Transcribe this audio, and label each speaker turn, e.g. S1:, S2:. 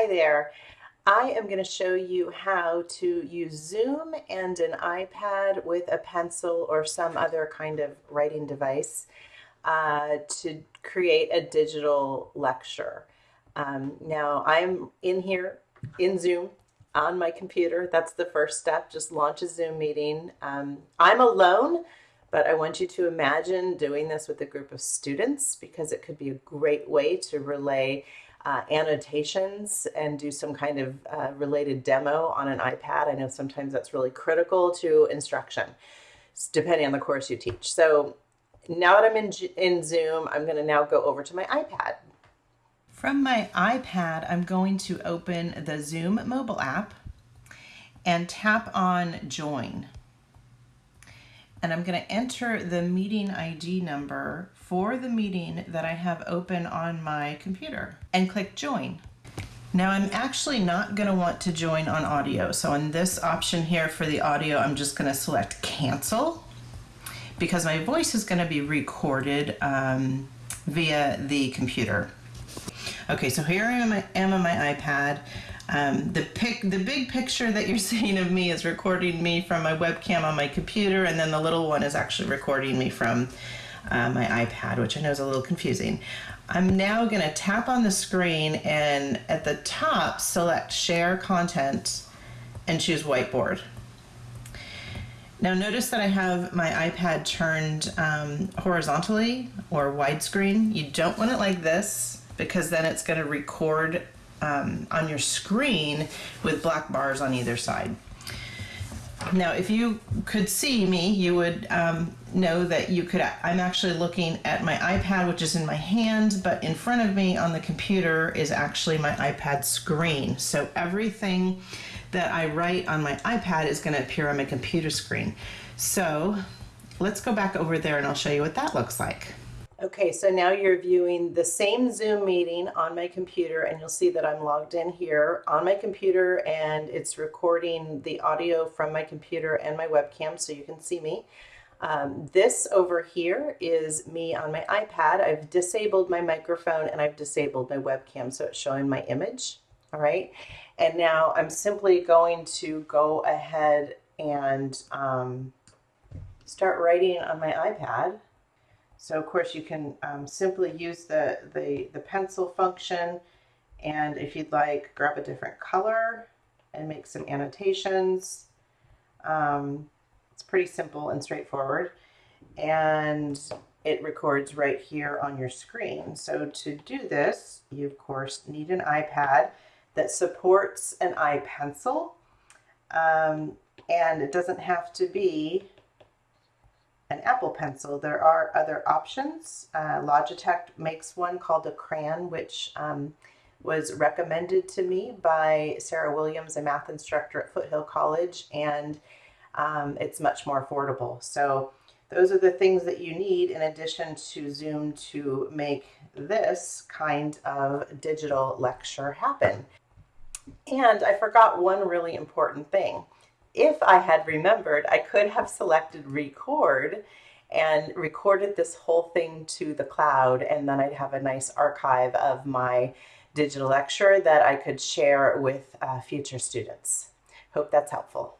S1: Hi there. I am going to show you how to use Zoom and an iPad with a pencil or some other kind of writing device uh, to create a digital lecture. Um, now I'm in here in Zoom on my computer. That's the first step. Just launch a Zoom meeting. Um, I'm alone, but I want you to imagine doing this with a group of students because it could be a great way to relay uh, annotations and do some kind of uh, related demo on an iPad. I know sometimes that's really critical to instruction, depending on the course you teach. So now that I'm in, in Zoom, I'm going to now go over to my iPad. From my iPad, I'm going to open the Zoom mobile app and tap on Join. And I'm going to enter the meeting ID number for the meeting that I have open on my computer and click Join. Now I'm actually not going to want to join on audio. So on this option here for the audio, I'm just going to select Cancel because my voice is going to be recorded um, via the computer. Okay, so here I am, I am on my iPad. Um, the pic, the big picture that you're seeing of me is recording me from my webcam on my computer, and then the little one is actually recording me from uh, my iPad, which I know is a little confusing. I'm now going to tap on the screen and at the top select Share Content and choose Whiteboard. Now notice that I have my iPad turned um, horizontally or widescreen. You don't want it like this because then it's going to record um, on your screen with black bars on either side. Now, if you could see me, you would um, know that you could, I'm actually looking at my iPad, which is in my hand, but in front of me on the computer is actually my iPad screen. So everything that I write on my iPad is gonna appear on my computer screen. So let's go back over there and I'll show you what that looks like. Okay, so now you're viewing the same Zoom meeting on my computer and you'll see that I'm logged in here on my computer and it's recording the audio from my computer and my webcam so you can see me. Um, this over here is me on my iPad. I've disabled my microphone and I've disabled my webcam so it's showing my image. All right, and now I'm simply going to go ahead and um, start writing on my iPad. So of course you can um, simply use the, the, the pencil function and if you'd like, grab a different color and make some annotations. Um, it's pretty simple and straightforward. And it records right here on your screen. So to do this, you of course need an iPad that supports an iPencil. Um, and it doesn't have to be an Apple Pencil. There are other options. Uh, Logitech makes one called a Crayon, which um, was recommended to me by Sarah Williams, a math instructor at Foothill College, and um, it's much more affordable. So those are the things that you need in addition to Zoom to make this kind of digital lecture happen. And I forgot one really important thing if I had remembered, I could have selected record and recorded this whole thing to the cloud and then I'd have a nice archive of my digital lecture that I could share with uh, future students. Hope that's helpful.